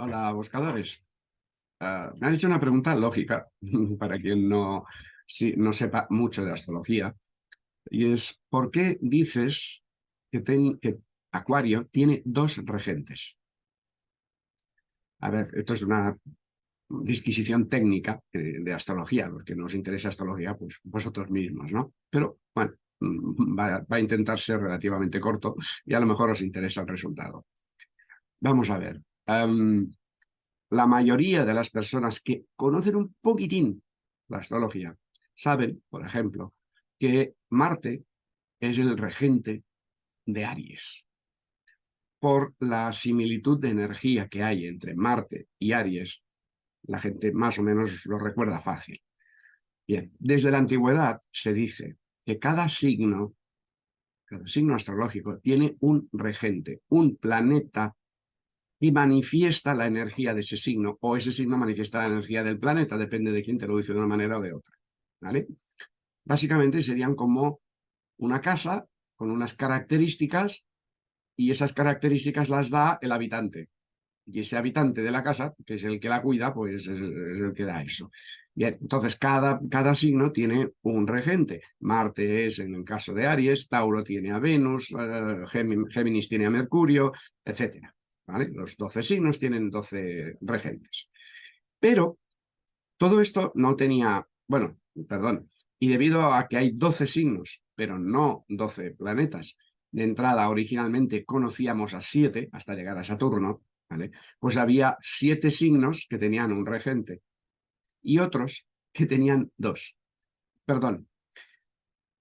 Hola, buscadores. Ah, me han hecho una pregunta lógica, para quien no, no sepa mucho de astrología, y es, ¿por qué dices que, Acuario tiene dos regentes? A ver, esto es una disquisición técnica de, astrología, los que nos interesa astrología, pues vosotros mismos, ¿no? Pero, bueno, va, a intentar ser relativamente corto y a lo mejor os interesa el resultado. Vamos a ver. La mayoría de las personas que conocen un poquitín la astrología saben, por ejemplo, que Marte es el regente de Aries. Por la similitud de energía que hay entre Marte y Aries, la gente más o menos lo recuerda fácil. Bien, desde la antigüedad se dice que cada signo, cada signo astrológico tiene un regente, un planeta y manifiesta la energía de ese signo, o ese signo manifiesta la energía del planeta, depende de quién te lo dice de una manera o de otra. ¿vale? Básicamente serían como una casa con unas características y esas características las da el habitante. Y ese habitante de la casa, que es el que la cuida, pues es, el que da eso. Bien, entonces cada, cada signo tiene un regente. Marte es en el caso de Aries, Tauro tiene a Venus, eh, Géminis tiene a Mercurio, etcétera. Los 12 signos tienen 12 regentes. Pero todo esto no tenía, bueno, perdón, y debido a que hay 12 signos, pero no 12 planetas, de entrada originalmente conocíamos a 7 hasta llegar a Saturno, ¿vale? pues había 7 signos que tenían un regente y otros que tenían dos. Perdón,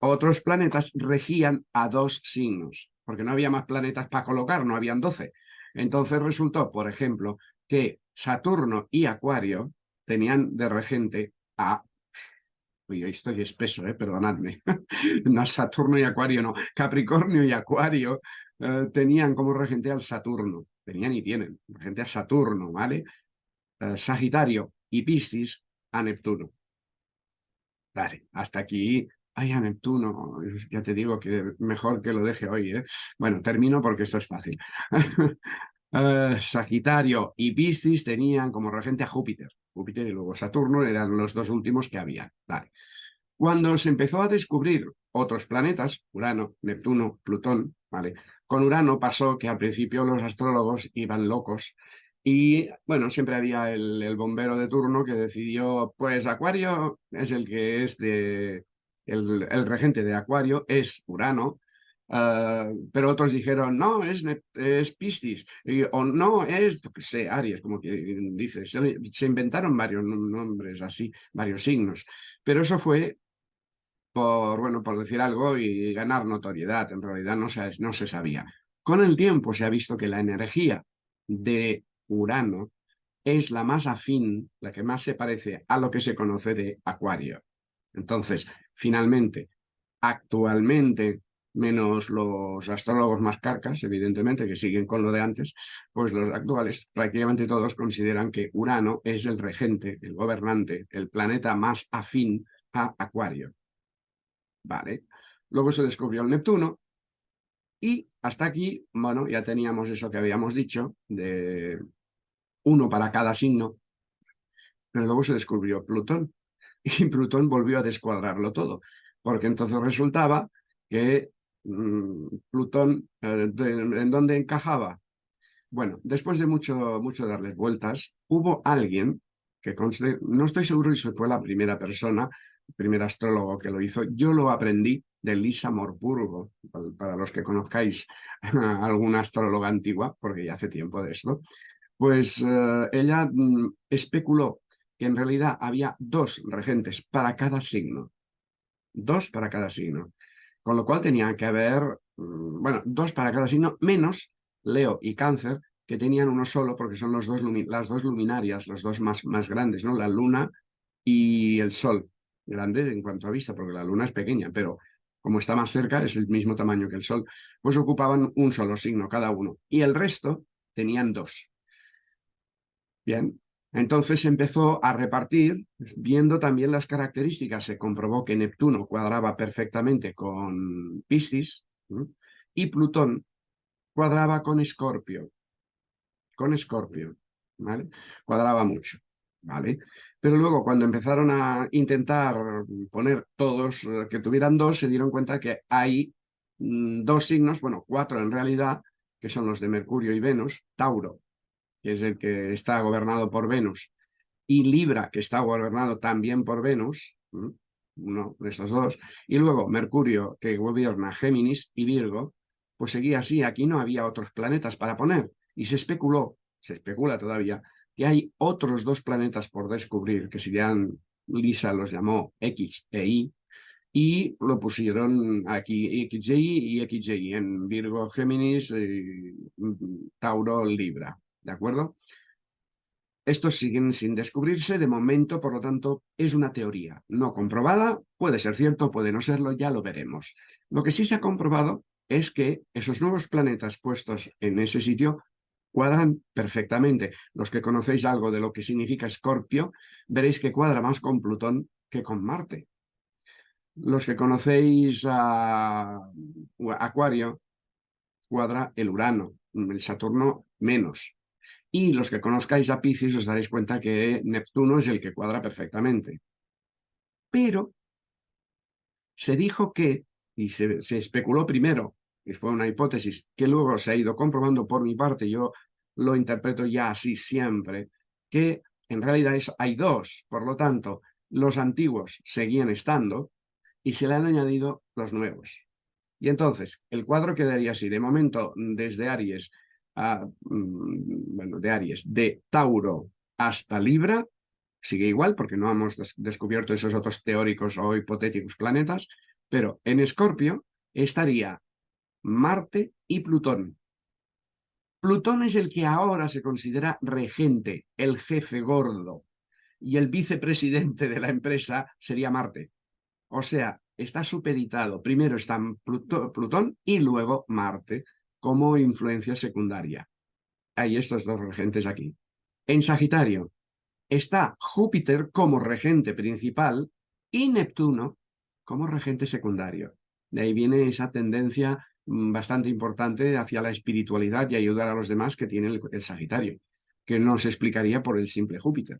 otros planetas regían a dos signos, porque no había más planetas para colocar, no habían 12. Entonces resultó, por ejemplo, que Saturno y Acuario tenían de regente a... Uy, estoy espeso, eh, perdonadme. no, Saturno y Acuario no. Capricornio y Acuario eh, tenían como regente al Saturno. Tenían y tienen regente a Saturno, ¿vale? Eh, Sagitario y Piscis a Neptuno. Vale, hasta aquí Ay, a Neptuno, ya te digo que mejor que lo deje hoy, ¿eh? Bueno, termino porque esto es fácil. Eh, Sagitario y Piscis tenían como regente a Júpiter. Júpiter y luego Saturno eran los dos últimos que había. Cuando se empezó a descubrir otros planetas, Urano, Neptuno, Plutón, ¿vale? Con Urano pasó que al principio los astrólogos iban locos y bueno, siempre había el bombero de turno que decidió, pues Acuario es el que es de, el, regente de Acuario es Urano, ah, pero otros dijeron, no, es, es Piscis, o no, es, sé, Aries, como que dice, se, inventaron varios nombres así, varios signos, pero eso fue por, bueno, por decir algo y ganar notoriedad, en realidad no se, no se sabía. Con el tiempo se ha visto que la energía de Urano es la más afín, la que más se parece a lo que se conoce de Acuario. Entonces, finalmente, actualmente, menos los astrólogos más carcas, evidentemente, que siguen con lo de antes, pues los actuales prácticamente todos consideran que Urano es el regente, el gobernante, el planeta más afín a Acuario. Vale. Luego se descubrió el Neptuno y hasta aquí, bueno, ya teníamos eso que habíamos dicho, de uno para cada signo, pero luego se descubrió Plutón y Plutón volvió a descuadrarlo todo, porque entonces resultaba que mm, Plutón, eh, ¿en dónde encajaba? Bueno, después de mucho, mucho darles vueltas, hubo alguien que no estoy seguro si fue la primera persona, el primer astrólogo que lo hizo, yo lo aprendí de Lisa Morpurgo, para los que conozcáis alguna astróloga antigua, porque ya hace tiempo de esto, pues eh, ella mm, especuló que en realidad había dos regentes para cada signo. Dos para cada signo. Con lo cual tenía que haber, mm, bueno, dos para cada signo, menos Leo y Cáncer, que tenían uno solo porque son los dos las dos luminarias, los dos más, más grandes, ¿no? La luna y el sol. Grande en cuanto a vista, porque la luna es pequeña, pero como está más cerca, es el mismo tamaño que el sol, pues ocupaban un solo signo cada uno. Y el resto tenían dos. Bien, entonces empezó a repartir, viendo también las características, se comprobó que Neptuno cuadraba perfectamente con Piscis y Plutón cuadraba con Escorpio, con Escorpio. Cuadraba mucho, ¿vale? Pero luego cuando empezaron a intentar poner todos eh, que tuvieran dos, se dieron cuenta que hay mm, dos signos, bueno, cuatro en realidad, que son los de Mercurio y Venus, Tauro, que es el que está gobernado por Venus, y Libra, que está gobernado también por Venus, uno de estos dos, y luego Mercurio, que gobierna Géminis y Virgo, pues seguía así, aquí no había otros planetas para poner, y se especuló, se especula todavía, que hay otros dos planetas por descubrir, que serían, Lisa los llamó X e Y, y lo pusieron aquí XY y XY, en Virgo, Géminis, y Tauro, Libra, ¿de acuerdo? Estos siguen sin descubrirse de momento, por lo tanto, es una teoría no comprobada, puede ser cierto, puede no serlo, ya lo veremos. Lo que sí se ha comprobado es que esos nuevos planetas puestos en ese sitio cuadran perfectamente. Los que conocéis algo de lo que significa Escorpio, veréis que cuadra más con Plutón que con Marte. Los que conocéis a Acuario, cuadra el Urano, el Saturno menos. Y los que conozcáis a Piscis os daréis cuenta que Neptuno es el que cuadra perfectamente. Pero se dijo que, y se, especuló primero, y fue una hipótesis que luego se ha ido comprobando por mi parte, yo lo interpreto ya así siempre, que en realidad hay dos, por lo tanto, los antiguos seguían estando y se le han añadido los nuevos. Y entonces, el cuadro quedaría así, de momento, desde Aries Mm, bueno, de Aries, de Tauro hasta Libra, sigue igual porque no hemos descubierto esos otros teóricos o hipotéticos planetas, pero en Escorpio estaría Marte y Plutón. Plutón es el que ahora se considera regente, el jefe gordo, y el vicepresidente de la empresa sería Marte. O sea, está supeditado. Primero está Plutón y luego Marte como influencia secundaria. Hay estos dos regentes aquí. En Sagitario está Júpiter como regente principal y Neptuno como regente secundario. De ahí viene esa tendencia mm, bastante importante hacia la espiritualidad y ayudar a los demás que tiene el, Sagitario, que no se explicaría por el simple Júpiter.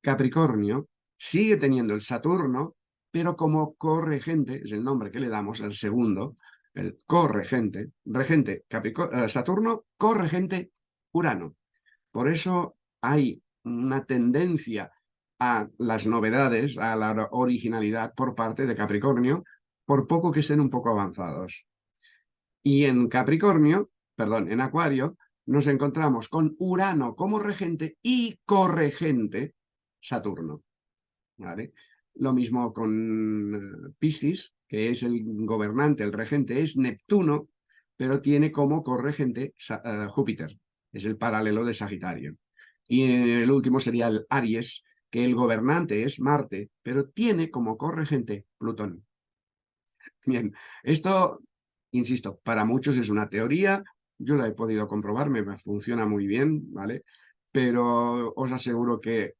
Capricornio sigue teniendo el Saturno, pero como corregente, es el nombre que le damos al segundo, el corregente, regente eh, Saturno, corregente Urano. Por eso hay una tendencia a las novedades, a la originalidad por parte de Capricornio, por poco que estén un poco avanzados. Y en Capricornio, perdón, en Acuario, nos encontramos con Urano como regente y corregente Saturno. Lo mismo con eh, Piscis, que es el gobernante, el regente, es Neptuno, pero tiene como corregente eh, Júpiter, es el paralelo de Sagitario. Y el último sería el Aries, que el gobernante es Marte, pero tiene como corregente Plutón. Bien, esto, insisto, para muchos es una teoría, yo la he podido comprobar, me funciona muy bien, ¿vale? Pero os aseguro que,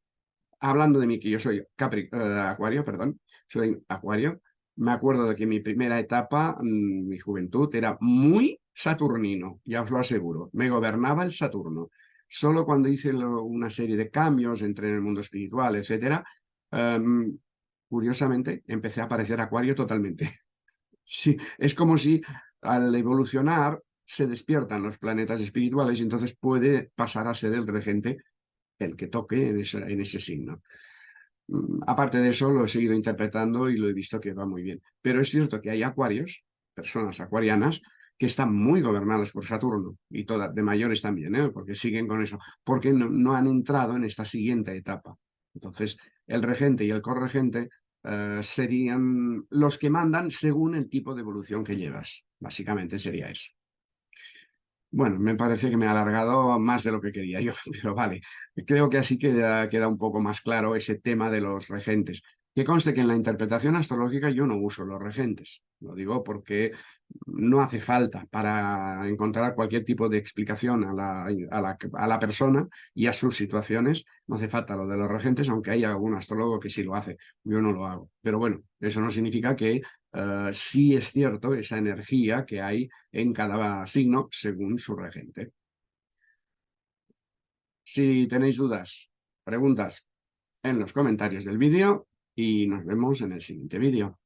hablando de mí, que yo soy Capri, eh, Acuario, perdón, soy Acuario, me acuerdo de que mi primera etapa, mm, mi juventud, era muy saturnino, ya os lo aseguro. Me gobernaba el Saturno. Solo cuando hice una serie de cambios, entré en el mundo espiritual, etcétera, em, curiosamente empecé a aparecer acuario totalmente. sí, es como si al evolucionar se despiertan los planetas espirituales y entonces puede pasar a ser el regente el que toque en ese signo. Mm, aparte de eso, lo he seguido interpretando y lo he visto que va muy bien. Pero es cierto que hay acuarios, personas acuarianas, que están muy gobernados por Saturno, y todas, de mayores también, ¿eh? porque siguen con eso, porque no, han entrado en esta siguiente etapa. Entonces, el regente y el corregente eh, serían los que mandan según el tipo de evolución que llevas. Básicamente sería eso. Bueno, me parece que me ha alargado más de lo que quería yo, pero vale. Creo que así queda, queda un poco más claro ese tema de los regentes. Que conste que en la interpretación astrológica yo no uso los regentes. Lo digo porque no hace falta para encontrar cualquier tipo de explicación a la, persona y a sus situaciones. No hace falta lo de los regentes, aunque hay algún astrólogo que sí lo hace. Yo no lo hago. Pero bueno, eso no significa que uh, sí es cierto esa energía que hay en cada signo según su regente. Si tenéis dudas, preguntas en los comentarios del vídeo y nos vemos en el siguiente vídeo.